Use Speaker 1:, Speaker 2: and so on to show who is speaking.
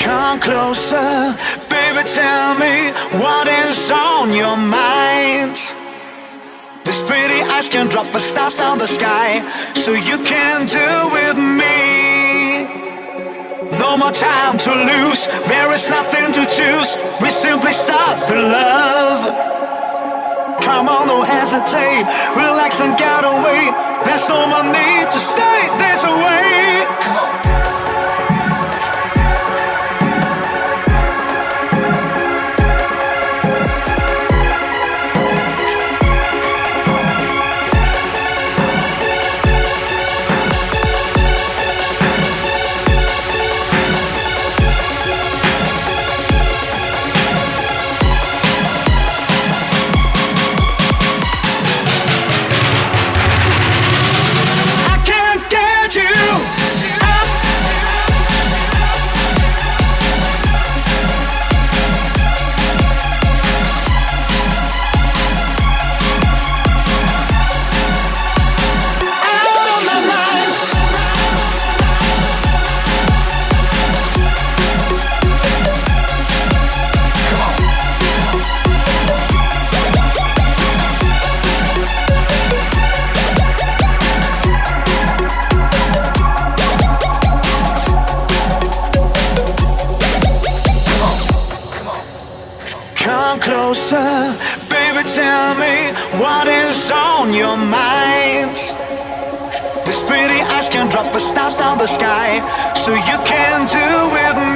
Speaker 1: Come closer, baby, tell me what is on your mind. These pretty eyes can drop the stars down the sky, so you can do with me. No more time to lose, there is nothing to choose. We simply start the love. Come on, don't hesitate, relax and closer, baby, tell me what is on your mind. These pretty eyes can drop the stars down the sky, so you can do with me.